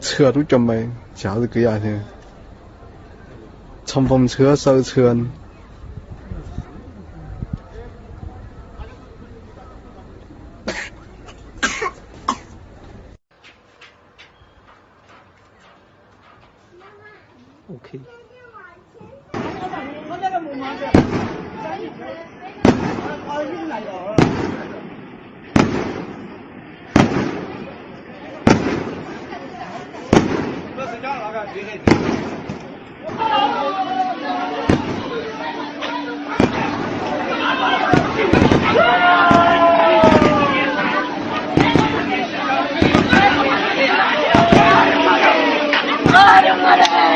车都准备，假日几日添？冲锋车、手车。OK。 Para, para!